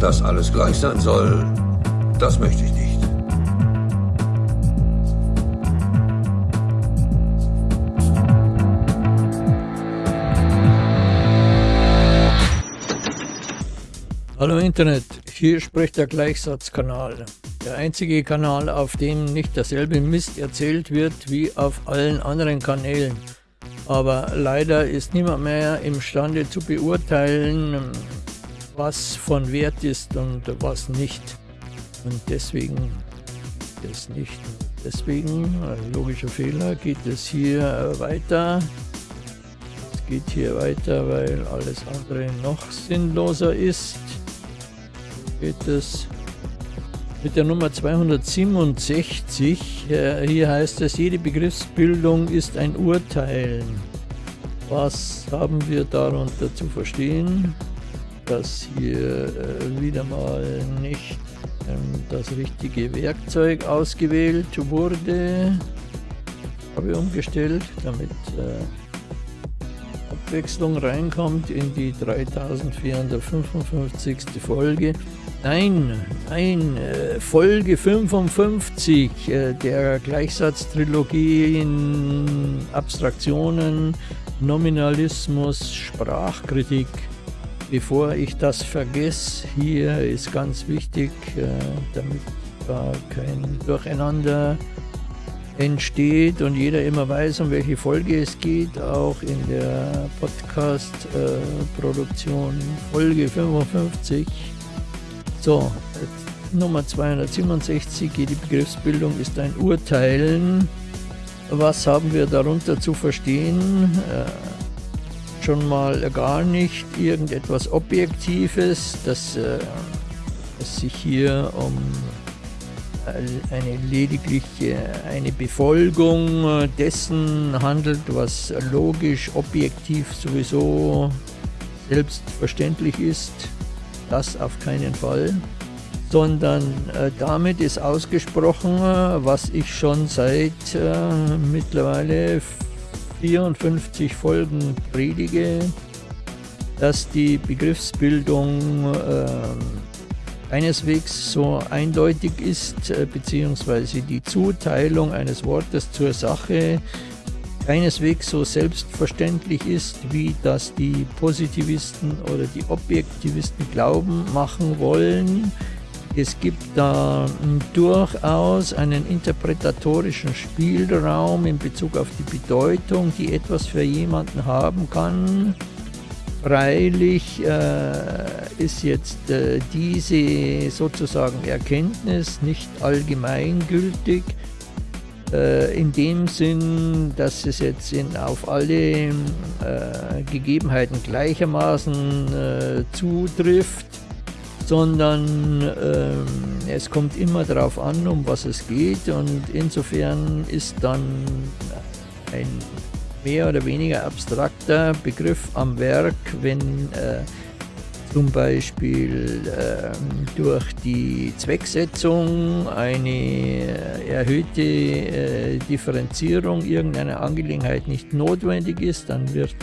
Dass alles gleich sein soll, das möchte ich nicht. Hallo Internet, hier spricht der Gleichsatzkanal. Der einzige Kanal, auf dem nicht derselbe Mist erzählt wird wie auf allen anderen Kanälen. Aber leider ist niemand mehr imstande zu beurteilen, was von Wert ist und was nicht. Und deswegen das nicht. Deswegen, logischer Fehler, geht es hier weiter. Es geht hier weiter, weil alles andere noch sinnloser ist. Geht es mit der Nummer 267. Hier heißt es, jede Begriffsbildung ist ein Urteilen. Was haben wir darunter zu verstehen? Dass hier äh, wieder mal nicht ähm, das richtige Werkzeug ausgewählt wurde. Habe umgestellt, damit äh, Abwechslung reinkommt in die 3455. Folge. Nein, nein, äh, Folge 55 äh, der Gleichsatztrilogie in Abstraktionen, Nominalismus, Sprachkritik. Bevor ich das vergesse, hier ist ganz wichtig, äh, damit da kein Durcheinander entsteht und jeder immer weiß, um welche Folge es geht, auch in der Podcast-Produktion Folge 55 so, Nummer 267, die Begriffsbildung ist ein Urteilen. Was haben wir darunter zu verstehen? Äh, schon mal gar nicht irgendetwas Objektives, dass äh, es sich hier um eine lediglich eine Befolgung dessen handelt, was logisch, objektiv sowieso selbstverständlich ist das auf keinen Fall, sondern äh, damit ist ausgesprochen, was ich schon seit äh, mittlerweile 54 Folgen predige, dass die Begriffsbildung äh, keineswegs so eindeutig ist, äh, beziehungsweise die Zuteilung eines Wortes zur Sache keineswegs so selbstverständlich ist, wie das die Positivisten oder die Objektivisten glauben machen wollen. Es gibt da durchaus einen interpretatorischen Spielraum in Bezug auf die Bedeutung, die etwas für jemanden haben kann. Freilich äh, ist jetzt äh, diese sozusagen Erkenntnis nicht allgemeingültig, äh, in dem Sinn, dass es jetzt in, auf alle äh, Gegebenheiten gleichermaßen äh, zutrifft, sondern äh, es kommt immer darauf an, um was es geht. Und insofern ist dann ein mehr oder weniger abstrakter Begriff am Werk, wenn äh, zum Beispiel äh, durch die Zwecksetzung eine erhöhte äh, Differenzierung irgendeiner Angelegenheit nicht notwendig ist, dann wird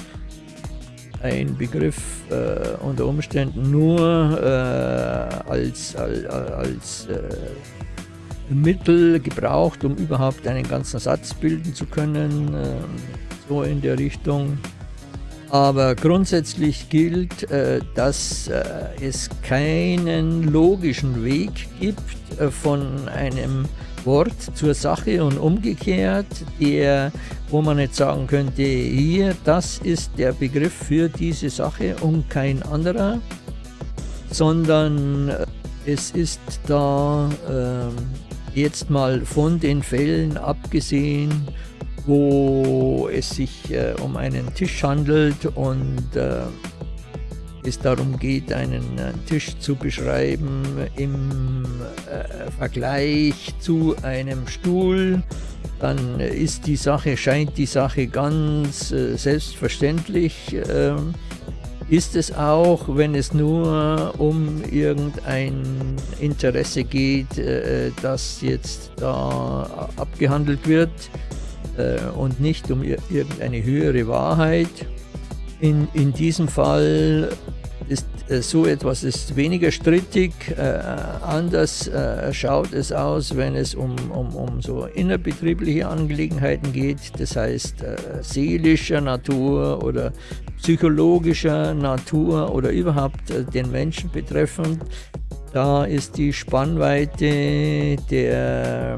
ein Begriff äh, unter Umständen nur äh, als, als, als äh, Mittel gebraucht, um überhaupt einen ganzen Satz bilden zu können, ähm, so in der Richtung. Aber grundsätzlich gilt, äh, dass äh, es keinen logischen Weg gibt äh, von einem Wort zur Sache und umgekehrt, der, wo man jetzt sagen könnte, hier, das ist der Begriff für diese Sache und kein anderer, sondern es ist da äh, jetzt mal von den Fällen abgesehen, wo es sich äh, um einen Tisch handelt und äh, es darum geht, einen äh, Tisch zu beschreiben im äh, Vergleich zu einem Stuhl, dann ist die Sache, scheint die Sache ganz äh, selbstverständlich. Ähm, ist es auch, wenn es nur um irgendein Interesse geht, äh, das jetzt da abgehandelt wird, äh, und nicht um irgendeine höhere Wahrheit. In, in diesem Fall ist äh, so etwas ist weniger strittig. Äh, anders äh, schaut es aus, wenn es um, um, um so innerbetriebliche Angelegenheiten geht, das heißt äh, seelischer Natur oder psychologischer Natur oder überhaupt äh, den Menschen betreffend. Da ist die Spannweite der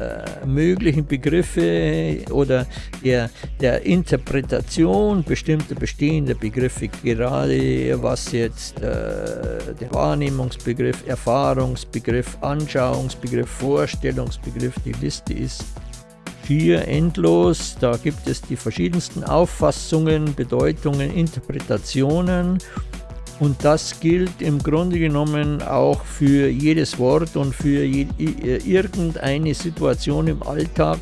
äh, möglichen Begriffe oder der, der Interpretation bestimmter bestehender Begriffe, gerade was jetzt äh, der Wahrnehmungsbegriff, Erfahrungsbegriff, Anschauungsbegriff, Vorstellungsbegriff, die Liste ist schier endlos. Da gibt es die verschiedensten Auffassungen, Bedeutungen, Interpretationen und das gilt im Grunde genommen auch für jedes Wort und für je, irgendeine Situation im Alltag.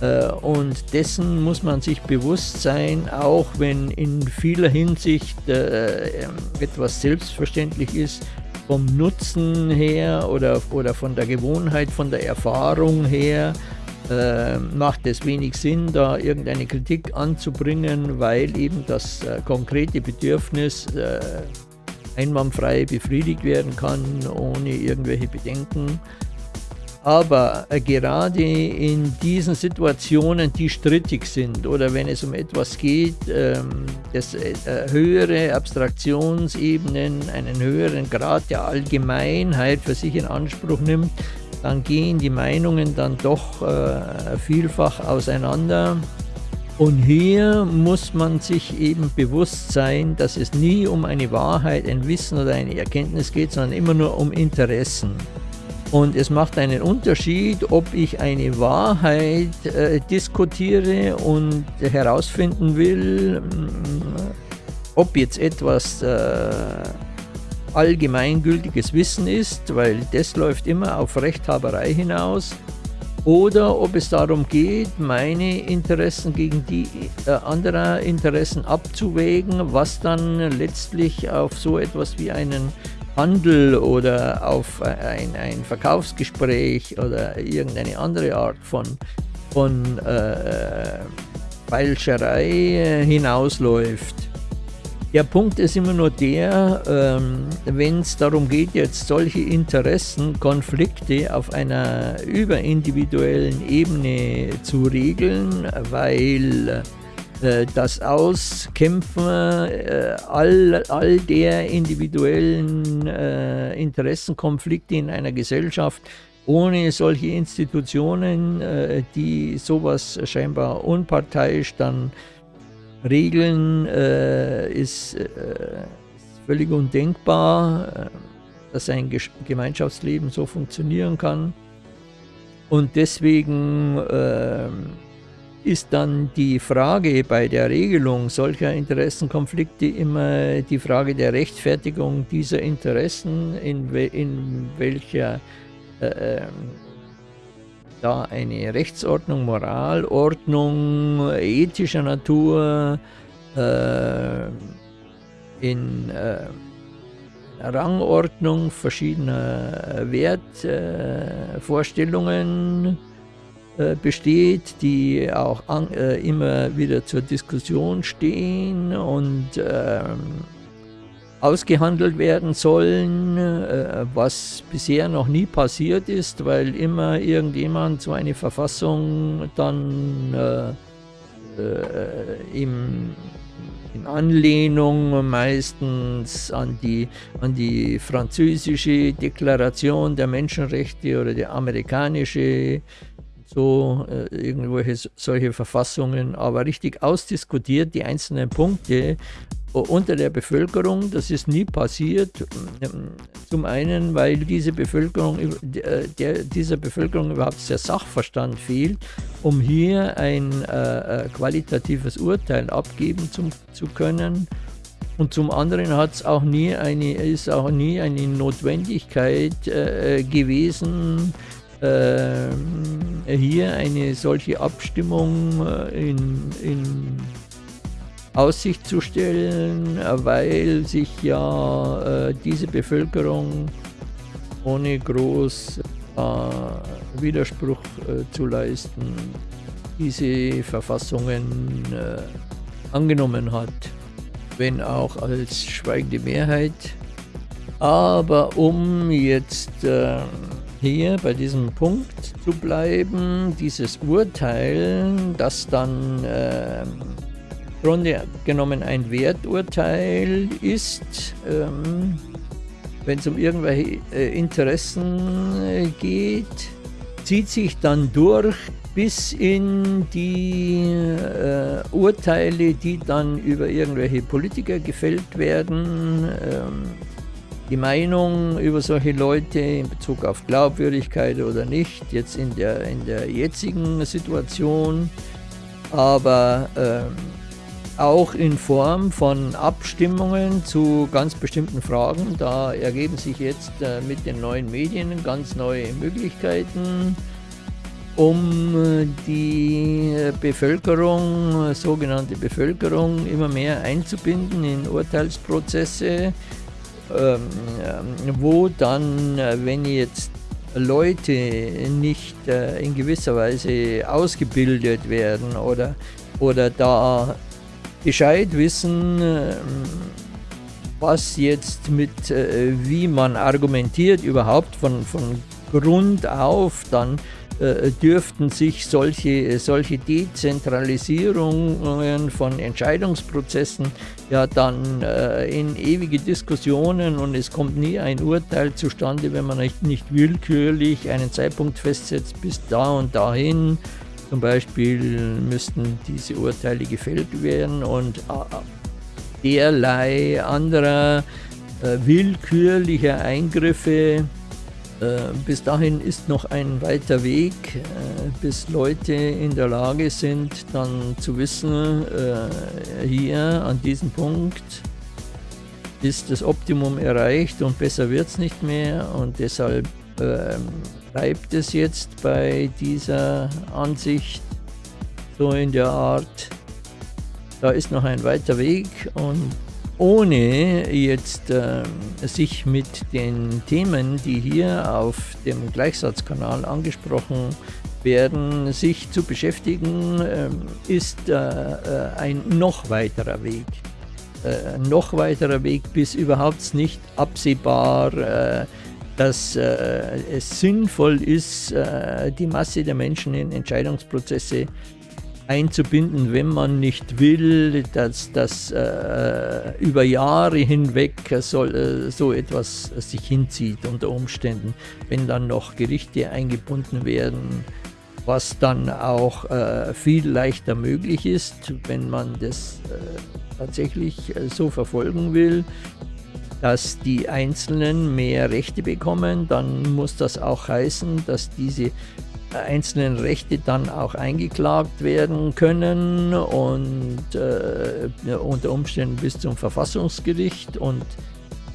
Äh, und dessen muss man sich bewusst sein, auch wenn in vieler Hinsicht äh, etwas selbstverständlich ist, vom Nutzen her oder, oder von der Gewohnheit, von der Erfahrung her, äh, macht es wenig Sinn, da irgendeine Kritik anzubringen, weil eben das äh, konkrete Bedürfnis äh, einwandfrei befriedigt werden kann, ohne irgendwelche Bedenken. Aber äh, gerade in diesen Situationen, die strittig sind oder wenn es um etwas geht, ähm, das äh, höhere Abstraktionsebenen, einen höheren Grad der Allgemeinheit für sich in Anspruch nimmt, dann gehen die Meinungen dann doch äh, vielfach auseinander. Und hier muss man sich eben bewusst sein, dass es nie um eine Wahrheit, ein Wissen oder eine Erkenntnis geht, sondern immer nur um Interessen. Und es macht einen Unterschied, ob ich eine Wahrheit äh, diskutiere und herausfinden will, mm, ob jetzt etwas äh, allgemeingültiges Wissen ist, weil das läuft immer auf Rechthaberei hinaus, oder ob es darum geht, meine Interessen gegen die äh, anderer Interessen abzuwägen, was dann letztlich auf so etwas wie einen Handel oder auf ein, ein Verkaufsgespräch oder irgendeine andere Art von, von äh, Feilscherei hinausläuft. Der Punkt ist immer nur der, ähm, wenn es darum geht, jetzt solche Interessenkonflikte auf einer überindividuellen Ebene zu regeln, weil äh, das Auskämpfen äh, all, all der individuellen äh, Interessenkonflikte in einer Gesellschaft ohne solche Institutionen, äh, die sowas scheinbar unparteiisch dann regeln, äh, ist, äh, ist, völlig undenkbar, äh, dass ein Gemeinschaftsleben so funktionieren kann. Und deswegen äh, ist dann die Frage bei der Regelung solcher Interessenkonflikte immer die Frage der Rechtfertigung dieser Interessen, in, we in welcher äh, ähm, da eine Rechtsordnung, Moralordnung ethischer Natur äh, in äh, Rangordnung verschiedener Wertvorstellungen äh, besteht, die auch an, äh, immer wieder zur Diskussion stehen und ähm, ausgehandelt werden sollen, äh, was bisher noch nie passiert ist, weil immer irgendjemand so eine Verfassung dann äh, äh, im, in Anlehnung meistens an die, an die französische Deklaration der Menschenrechte oder die amerikanische so äh, irgendwelche solche Verfassungen, aber richtig ausdiskutiert die einzelnen Punkte unter der Bevölkerung. Das ist nie passiert. Zum einen, weil diese Bevölkerung, äh, der, dieser Bevölkerung überhaupt der Sachverstand fehlt, um hier ein äh, äh, qualitatives Urteil abgeben zu, zu können. Und zum anderen hat auch nie eine, ist auch nie eine Notwendigkeit äh, gewesen, äh, hier eine solche Abstimmung äh, in, in Aussicht zu stellen, weil sich ja äh, diese Bevölkerung ohne groß äh, Widerspruch äh, zu leisten diese Verfassungen äh, angenommen hat. wenn auch als schweigende Mehrheit. Aber um jetzt äh, hier bei diesem Punkt zu bleiben, dieses Urteil, das dann äh, Grunde genommen ein Werturteil ist, ähm, wenn es um irgendwelche äh, Interessen äh, geht, zieht sich dann durch bis in die äh, Urteile, die dann über irgendwelche Politiker gefällt werden. Ähm, die Meinung über solche Leute in Bezug auf Glaubwürdigkeit oder nicht, jetzt in der, in der jetzigen Situation, aber ähm, auch in Form von Abstimmungen zu ganz bestimmten Fragen. Da ergeben sich jetzt äh, mit den neuen Medien ganz neue Möglichkeiten, um äh, die Bevölkerung, sogenannte Bevölkerung, immer mehr einzubinden in Urteilsprozesse, ähm, wo dann, äh, wenn jetzt Leute nicht äh, in gewisser Weise ausgebildet werden oder, oder da Bescheid wissen, ähm, was jetzt mit, äh, wie man argumentiert überhaupt von, von Grund auf, dann äh, dürften sich solche, solche Dezentralisierungen von Entscheidungsprozessen ja dann äh, in ewige Diskussionen und es kommt nie ein Urteil zustande, wenn man nicht, nicht willkürlich einen Zeitpunkt festsetzt, bis da und dahin. Zum Beispiel müssten diese Urteile gefällt werden und äh, derlei anderer äh, willkürlicher Eingriffe äh, bis dahin ist noch ein weiter Weg, äh, bis Leute in der Lage sind, dann zu wissen, äh, hier an diesem Punkt ist das Optimum erreicht und besser wird es nicht mehr und deshalb ähm, bleibt es jetzt bei dieser Ansicht so in der Art, da ist noch ein weiter Weg und ohne jetzt äh, sich mit den Themen, die hier auf dem Gleichsatzkanal angesprochen werden, sich zu beschäftigen, äh, ist äh, äh, ein noch weiterer Weg. Äh, noch weiterer Weg, bis überhaupt nicht absehbar, äh, dass es sinnvoll ist, die Masse der Menschen in Entscheidungsprozesse einzubinden, wenn man nicht will, dass das äh, über Jahre hinweg soll, äh, so etwas sich hinzieht unter Umständen, wenn dann noch Gerichte eingebunden werden, was dann auch äh, viel leichter möglich ist, wenn man das äh, tatsächlich äh, so verfolgen will, dass die Einzelnen mehr Rechte bekommen, dann muss das auch heißen, dass diese einzelnen Rechte dann auch eingeklagt werden können und äh, unter Umständen bis zum Verfassungsgericht und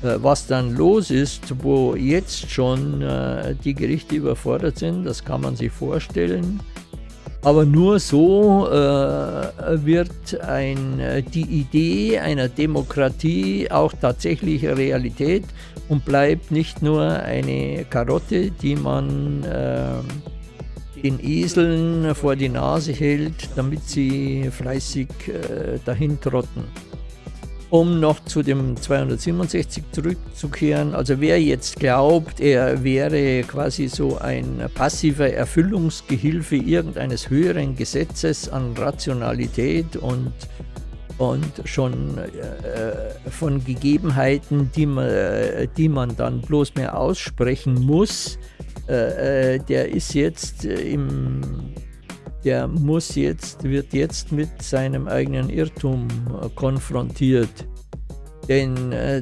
äh, was dann los ist, wo jetzt schon äh, die Gerichte überfordert sind, das kann man sich vorstellen. Aber nur so äh, wird ein, die Idee einer Demokratie auch tatsächlich Realität und bleibt nicht nur eine Karotte, die man äh, den Eseln vor die Nase hält, damit sie fleißig äh, dahin trotten. Um noch zu dem 267 zurückzukehren, also wer jetzt glaubt, er wäre quasi so ein passiver Erfüllungsgehilfe irgendeines höheren Gesetzes an Rationalität und, und schon äh, von Gegebenheiten, die man, die man dann bloß mehr aussprechen muss, äh, äh, der ist jetzt im, der muss jetzt, wird jetzt mit seinem eigenen Irrtum äh, konfrontiert. Denn äh,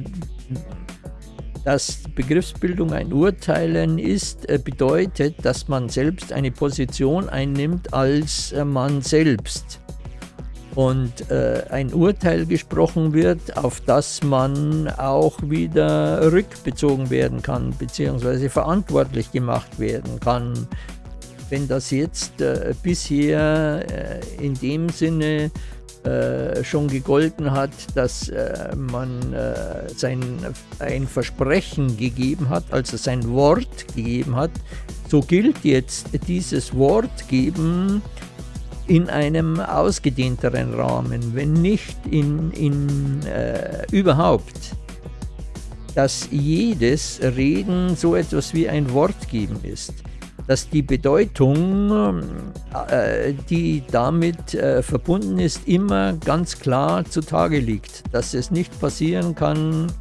dass Begriffsbildung ein Urteilen ist, äh, bedeutet, dass man selbst eine Position einnimmt als man selbst und äh, ein Urteil gesprochen wird, auf das man auch wieder rückbezogen werden kann, beziehungsweise verantwortlich gemacht werden kann. Wenn das jetzt äh, bisher äh, in dem Sinne äh, schon gegolten hat, dass äh, man äh, sein, ein Versprechen gegeben hat, also sein Wort gegeben hat, so gilt jetzt dieses Wort geben in einem ausgedehnteren Rahmen, wenn nicht in, in überhaupt, dass jedes Reden so etwas wie ein Wort geben ist dass die Bedeutung, äh, die damit äh, verbunden ist, immer ganz klar zutage liegt. Dass es nicht passieren kann,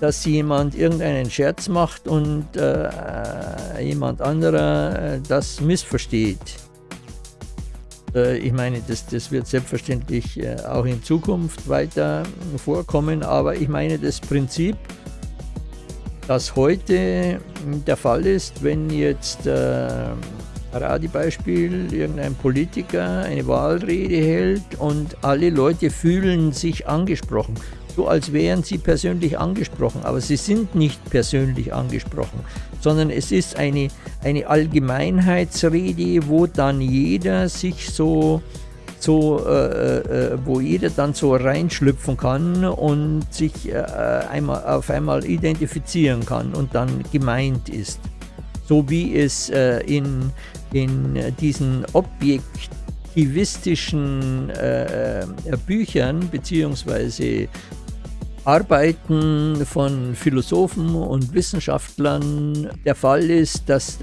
dass jemand irgendeinen Scherz macht und äh, jemand anderer äh, das missversteht. Äh, ich meine, das, das wird selbstverständlich äh, auch in Zukunft weiter vorkommen, aber ich meine das Prinzip, das heute der Fall ist, wenn jetzt äh, Paradebeispiel, irgendein Politiker eine Wahlrede hält und alle Leute fühlen sich angesprochen, so als wären sie persönlich angesprochen, aber sie sind nicht persönlich angesprochen, sondern es ist eine, eine Allgemeinheitsrede, wo dann jeder sich so so, äh, äh, wo jeder dann so reinschlüpfen kann und sich äh, einmal, auf einmal identifizieren kann und dann gemeint ist. So wie es äh, in, in diesen objektivistischen äh, Büchern bzw. Arbeiten von Philosophen und Wissenschaftlern der Fall ist, dass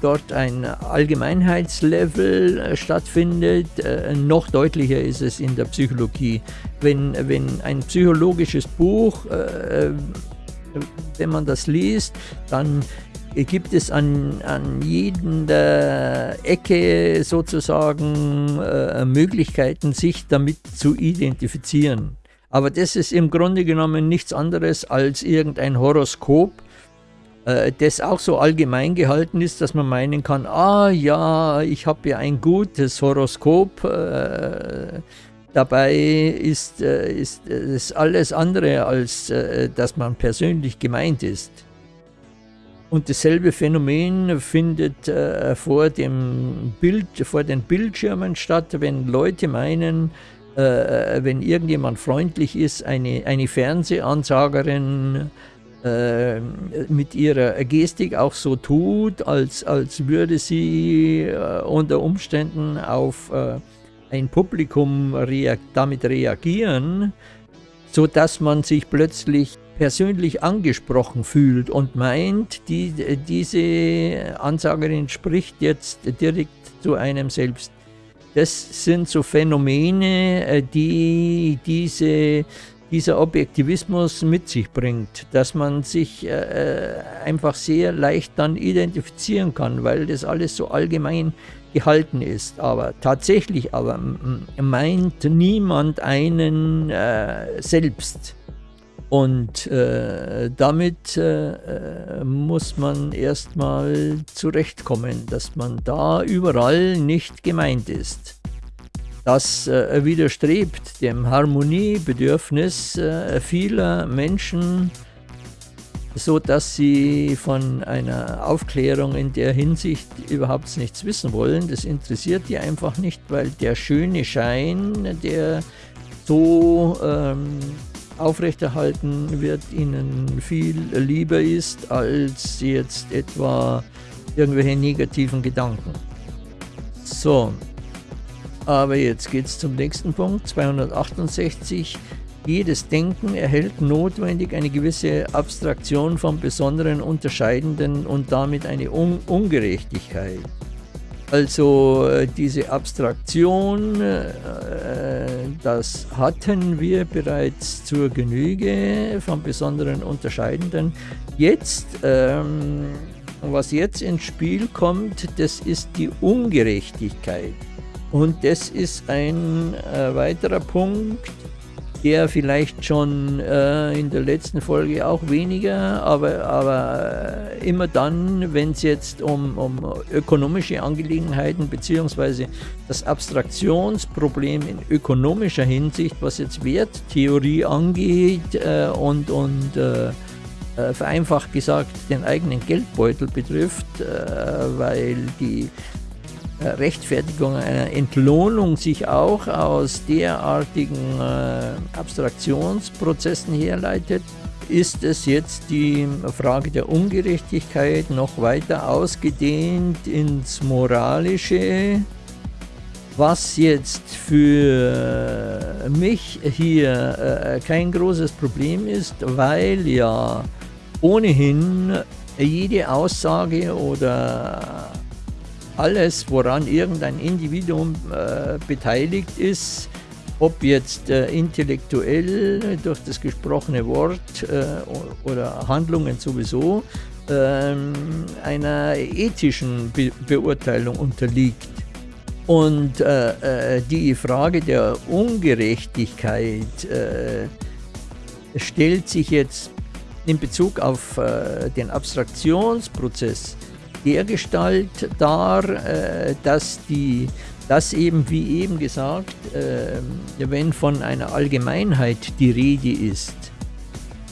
dort ein Allgemeinheitslevel äh, stattfindet. Äh, noch deutlicher ist es in der Psychologie. Wenn, wenn ein psychologisches Buch, äh, wenn man das liest, dann gibt es an, an jeder Ecke sozusagen Möglichkeiten, sich damit zu identifizieren. Aber das ist im Grunde genommen nichts anderes als irgendein Horoskop, äh, das auch so allgemein gehalten ist, dass man meinen kann, ah ja, ich habe ja ein gutes Horoskop, äh, dabei ist, äh, ist es alles andere, als äh, dass man persönlich gemeint ist. Und dasselbe Phänomen findet äh, vor, dem Bild, vor den Bildschirmen statt, wenn Leute meinen, äh, wenn irgendjemand freundlich ist, eine, eine Fernsehansagerin äh, mit ihrer Gestik auch so tut, als, als würde sie äh, unter Umständen auf äh, ein Publikum reag damit reagieren, sodass man sich plötzlich persönlich angesprochen fühlt und meint, die, diese Ansagerin spricht jetzt direkt zu einem selbst. Das sind so Phänomene, äh, die diese dieser Objektivismus mit sich bringt, dass man sich äh, einfach sehr leicht dann identifizieren kann, weil das alles so allgemein gehalten ist. Aber tatsächlich aber meint niemand einen äh, selbst. Und äh, damit äh, muss man erstmal zurechtkommen, dass man da überall nicht gemeint ist. Das äh, widerstrebt dem Harmoniebedürfnis äh, vieler Menschen, so dass sie von einer Aufklärung in der Hinsicht überhaupt nichts wissen wollen. Das interessiert die einfach nicht, weil der schöne Schein, der so ähm, aufrechterhalten wird, ihnen viel lieber ist als jetzt etwa irgendwelche negativen Gedanken. So, aber jetzt geht es zum nächsten Punkt, 268. Jedes Denken erhält notwendig eine gewisse Abstraktion vom Besonderen Unterscheidenden und damit eine Un Ungerechtigkeit. Also äh, diese Abstraktion, äh, das hatten wir bereits zur Genüge vom Besonderen Unterscheidenden. Jetzt, ähm, was jetzt ins Spiel kommt, das ist die Ungerechtigkeit. Und das ist ein äh, weiterer Punkt, der vielleicht schon äh, in der letzten Folge auch weniger, aber, aber äh, immer dann, wenn es jetzt um, um ökonomische Angelegenheiten bzw. das Abstraktionsproblem in ökonomischer Hinsicht, was jetzt Werttheorie angeht äh, und, und äh, äh, vereinfacht gesagt den eigenen Geldbeutel betrifft, weil die Rechtfertigung einer Entlohnung sich auch aus derartigen äh, Abstraktionsprozessen herleitet, ist es jetzt die Frage der Ungerechtigkeit noch weiter ausgedehnt ins Moralische, was jetzt für mich hier äh, kein großes Problem ist, weil ja ohnehin jede Aussage oder alles, woran irgendein Individuum äh, beteiligt ist, ob jetzt äh, intellektuell durch das gesprochene Wort äh, oder Handlungen sowieso, ähm, einer ethischen Be Beurteilung unterliegt. Und äh, äh, die Frage der Ungerechtigkeit äh, stellt sich jetzt in Bezug auf den Abstraktionsprozess dergestalt dar, äh, dass, die, dass eben, wie eben gesagt, äh, wenn von einer Allgemeinheit die Rede ist,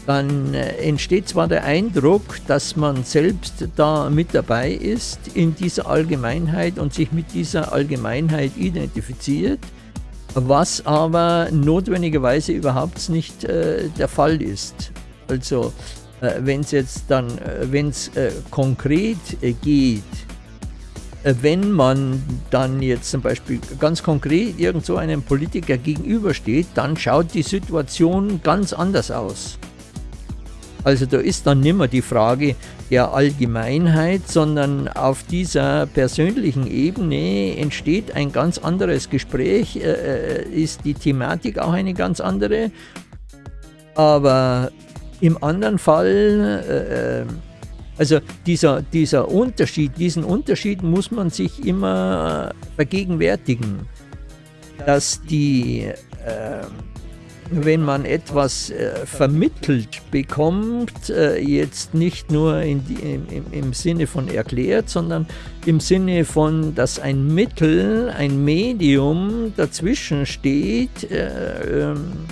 dann äh, entsteht zwar der Eindruck, dass man selbst da mit dabei ist in dieser Allgemeinheit und sich mit dieser Allgemeinheit identifiziert, was aber notwendigerweise überhaupt nicht äh, der Fall ist. Also wenn es jetzt dann, äh, wenn es äh, konkret äh, geht, wenn man dann jetzt zum Beispiel ganz konkret irgend so einem Politiker gegenübersteht, dann schaut die Situation ganz anders aus. Also da ist dann nicht mehr die Frage der Allgemeinheit, sondern auf dieser persönlichen Ebene entsteht ein ganz anderes Gespräch, äh, ist die Thematik auch eine ganz andere. Aber im anderen Fall, äh, äh, also dieser, dieser Unterschied, diesen Unterschied muss man sich immer vergegenwärtigen, dass die, äh, wenn man etwas äh, vermittelt bekommt, äh, jetzt nicht nur die, im, im, Sinne von erklärt, sondern im Sinne von, dass ein Mittel, ein Medium dazwischen steht, äh, ähm,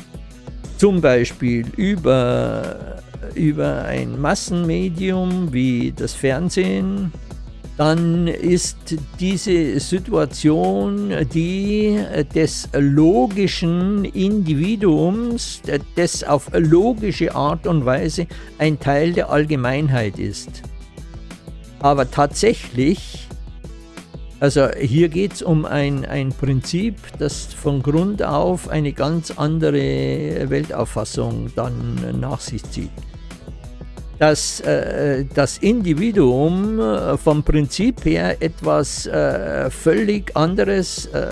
zum Beispiel über, über ein Massenmedium wie das Fernsehen, dann ist diese Situation die des logischen Individuums, das auf logische Art und Weise ein Teil der Allgemeinheit ist. Aber tatsächlich also hier geht es um ein, ein Prinzip, das von Grund auf eine ganz andere Weltauffassung dann nach sich zieht. Dass äh, das Individuum äh, vom Prinzip her etwas äh, völlig anderes äh,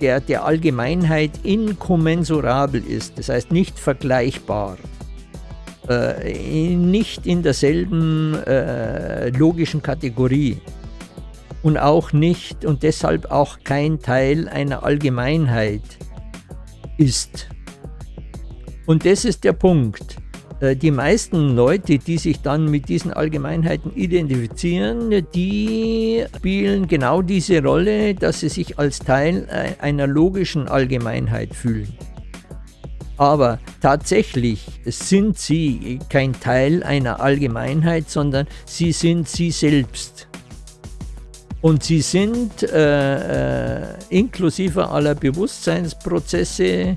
der, der Allgemeinheit inkommensurabel ist, das heißt nicht vergleichbar, äh, nicht in derselben äh, logischen Kategorie und auch nicht und deshalb auch kein Teil einer Allgemeinheit ist. Und das ist der Punkt. Äh, die meisten Leute, die sich dann mit diesen Allgemeinheiten identifizieren, die spielen genau diese Rolle, dass sie sich als Teil äh, einer logischen Allgemeinheit fühlen. Aber tatsächlich sind sie kein Teil einer Allgemeinheit, sondern sie sind sie selbst. Und sie sind äh, äh, inklusive aller Bewusstseinsprozesse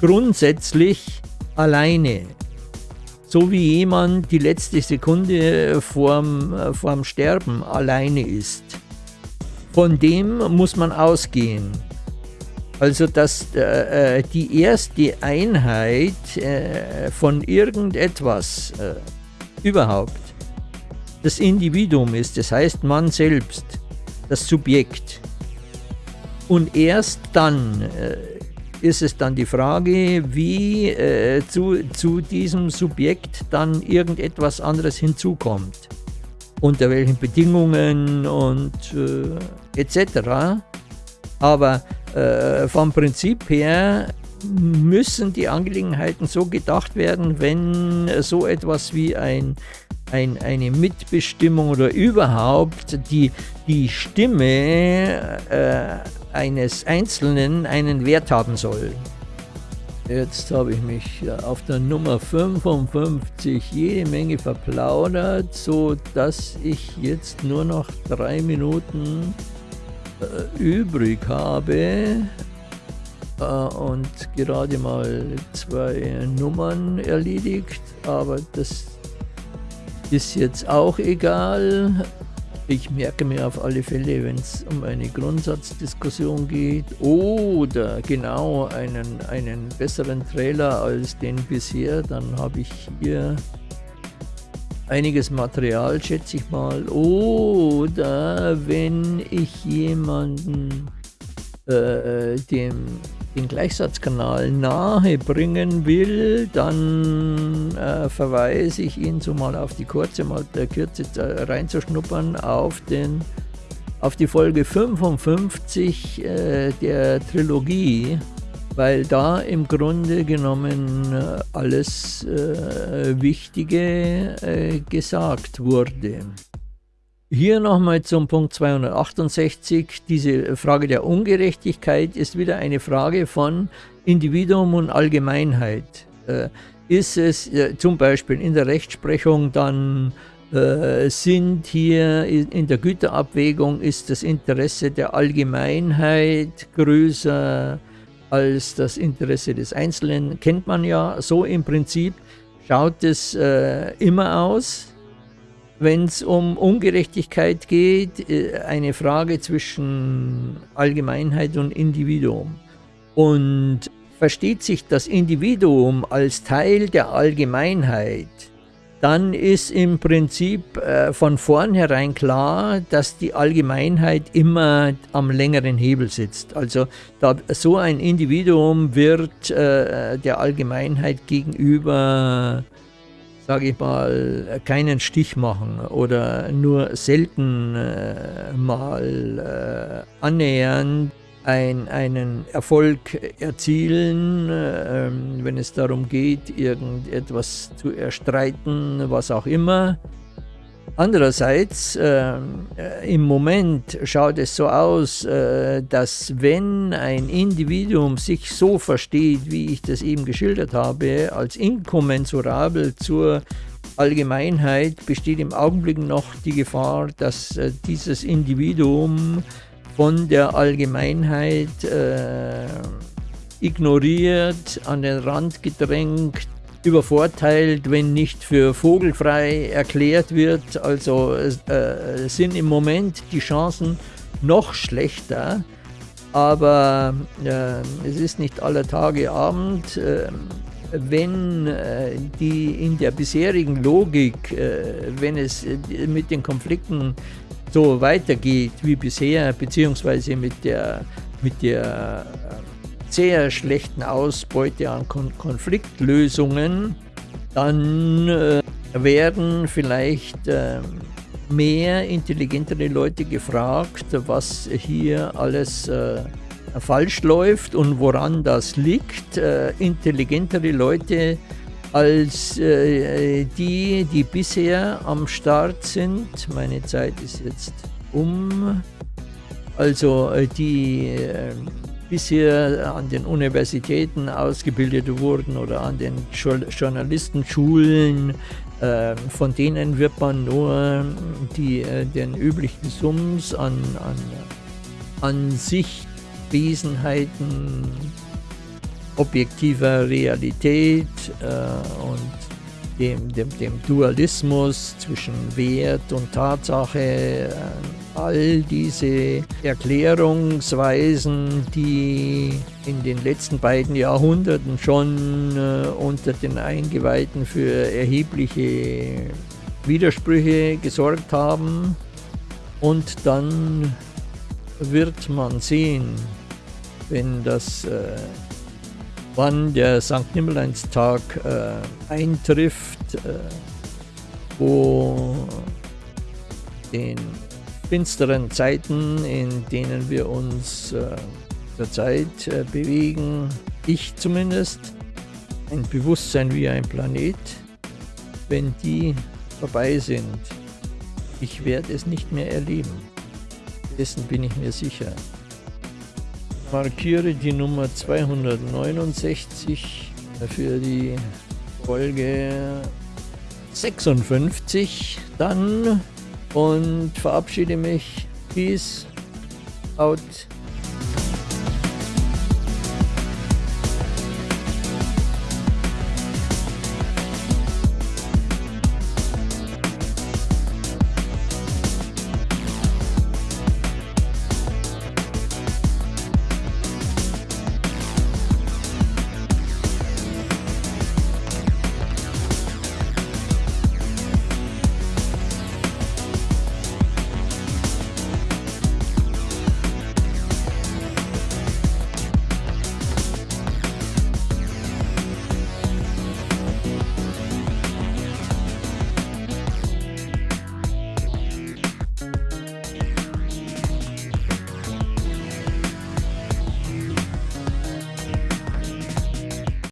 grundsätzlich alleine. So wie jemand die letzte Sekunde vorm, äh, vorm Sterben alleine ist. Von dem muss man ausgehen. Also dass äh, äh die erste Einheit äh, von irgendetwas äh, überhaupt das Individuum ist, das heißt man selbst das Subjekt. Und erst dann äh, ist es dann die Frage, wie äh, zu, zu diesem Subjekt dann irgendetwas anderes hinzukommt. Unter welchen Bedingungen und äh, etc. Aber äh, vom Prinzip her müssen die Angelegenheiten so gedacht werden, wenn so etwas wie ein ein, eine Mitbestimmung oder überhaupt die, die Stimme äh, eines Einzelnen einen Wert haben soll. Jetzt habe ich mich auf der Nummer 55 jede Menge verplaudert, so dass ich jetzt nur noch drei Minuten äh, übrig habe äh, und gerade mal zwei Nummern erledigt, aber das ist jetzt auch egal. Ich merke mir auf alle Fälle, wenn es um eine Grundsatzdiskussion geht oder genau einen, einen besseren Trailer als den bisher, dann habe ich hier einiges Material, schätze ich mal. Oder wenn ich jemanden äh, dem den Gleichsatzkanal nahe bringen will, dann äh, verweise ich ihn so mal auf die kurze, mal der Kürze reinzuschnuppern auf den auf die Folge 55 äh, der Trilogie, weil da im Grunde genommen äh, alles äh, Wichtige äh, gesagt wurde. Hier nochmal zum Punkt 268. Diese Frage der Ungerechtigkeit ist wieder eine Frage von Individuum und Allgemeinheit. Äh, ist es äh, zum Beispiel in der Rechtsprechung dann äh, sind hier in der Güterabwägung ist das Interesse der Allgemeinheit größer als das Interesse des Einzelnen. Kennt man ja so im Prinzip. Schaut es äh, immer aus wenn es um Ungerechtigkeit geht, äh, eine Frage zwischen Allgemeinheit und Individuum. Und versteht sich das Individuum als Teil der Allgemeinheit, dann ist im Prinzip äh, von vornherein klar, dass die Allgemeinheit immer am längeren Hebel sitzt. Also da, so ein Individuum wird äh, der Allgemeinheit gegenüber sage ich mal, keinen Stich machen oder nur selten äh, mal äh, annähernd ein, einen Erfolg erzielen, äh, wenn es darum geht, irgendetwas zu erstreiten, was auch immer. Andererseits, äh, im Moment schaut es so aus, äh, dass wenn ein Individuum sich so versteht, wie ich das eben geschildert habe, als inkommensurabel zur Allgemeinheit, besteht im Augenblick noch die Gefahr, dass äh, dieses Individuum von der Allgemeinheit äh, ignoriert, an den Rand gedrängt, übervorteilt, wenn nicht für vogelfrei erklärt wird. Also äh, sind im Moment die Chancen noch schlechter. Aber äh, es ist nicht aller Tage Abend. Äh, wenn äh, die in der bisherigen Logik, äh, wenn es äh, mit den Konflikten so weitergeht wie bisher, beziehungsweise mit der, mit der sehr schlechten Ausbeute an Kon Konfliktlösungen, dann äh, werden vielleicht äh, mehr intelligentere Leute gefragt, was hier alles äh, falsch läuft und woran das liegt. Äh, intelligentere Leute als äh, die, die bisher am Start sind. Meine Zeit ist jetzt um. Also äh, bisher an den Universitäten ausgebildet wurden oder an den Journalistenschulen, ähm, von denen wird man nur die, äh, den üblichen Sums an, an, an sich Wesenheiten objektiver Realität äh, und dem, dem, dem Dualismus zwischen Wert und Tatsache, äh, all diese Erklärungsweisen, die in den letzten beiden Jahrhunderten schon äh, unter den Eingeweihten für erhebliche Widersprüche gesorgt haben. Und dann wird man sehen, wenn das äh, wann der St. Nimmerleinstag äh, eintrifft, äh, wo den finsteren Zeiten, in denen wir uns äh, zurzeit äh, bewegen, ich zumindest, ein Bewusstsein wie ein Planet, wenn die vorbei sind, ich werde es nicht mehr erleben. Dessen bin ich mir sicher. Markiere die Nummer 269 für die Folge 56 dann und verabschiede mich. Peace out.